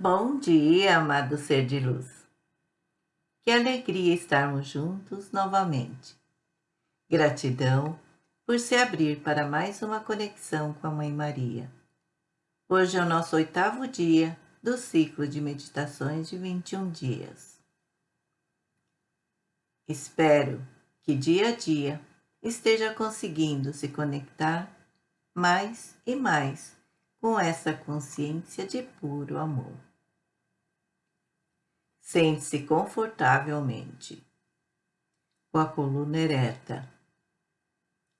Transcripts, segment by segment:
Bom dia, amado ser de luz. Que alegria estarmos juntos novamente. Gratidão por se abrir para mais uma conexão com a Mãe Maria. Hoje é o nosso oitavo dia do ciclo de meditações de 21 dias. Espero que dia a dia esteja conseguindo se conectar mais e mais com essa consciência de puro amor. Sente-se confortavelmente, com a coluna ereta.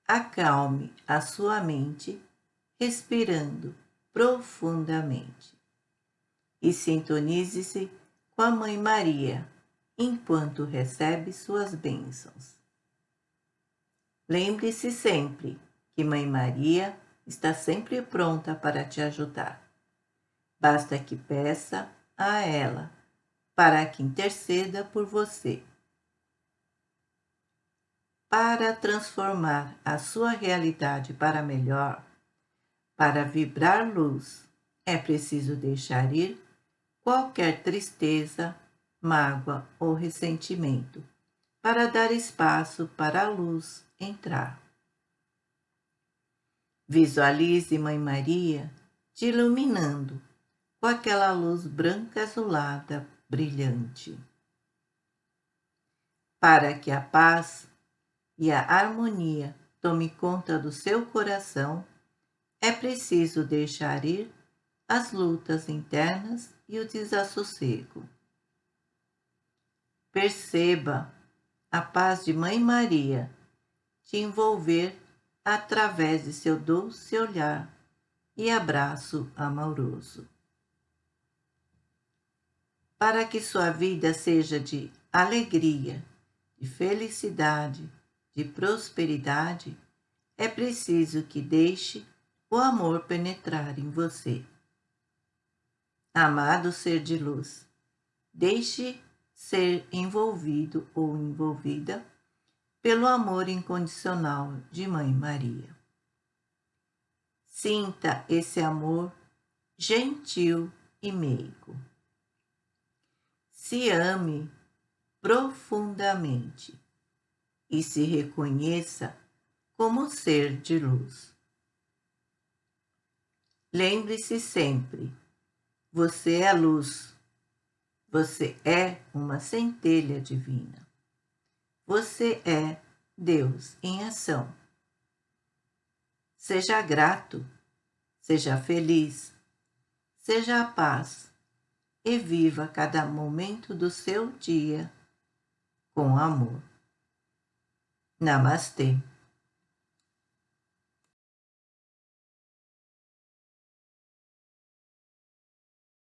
Acalme a sua mente, respirando profundamente. E sintonize-se com a Mãe Maria, enquanto recebe suas bênçãos. Lembre-se sempre que Mãe Maria está sempre pronta para te ajudar. Basta que peça a ela para que interceda por você. Para transformar a sua realidade para melhor, para vibrar luz, é preciso deixar ir qualquer tristeza, mágoa ou ressentimento, para dar espaço para a luz entrar. Visualize Mãe Maria te iluminando com aquela luz branca azulada brilhante. Para que a paz e a harmonia tome conta do seu coração, é preciso deixar ir as lutas internas e o desassossego. Perceba a paz de Mãe Maria te envolver através de seu doce olhar e abraço amoroso para que sua vida seja de alegria, de felicidade, de prosperidade, é preciso que deixe o amor penetrar em você. Amado ser de luz, deixe ser envolvido ou envolvida pelo amor incondicional de Mãe Maria. Sinta esse amor gentil e meigo se ame profundamente e se reconheça como ser de luz. Lembre-se sempre, você é luz, você é uma centelha divina. Você é Deus em ação. Seja grato, seja feliz, seja a paz e viva cada momento do seu dia com amor. Namastê.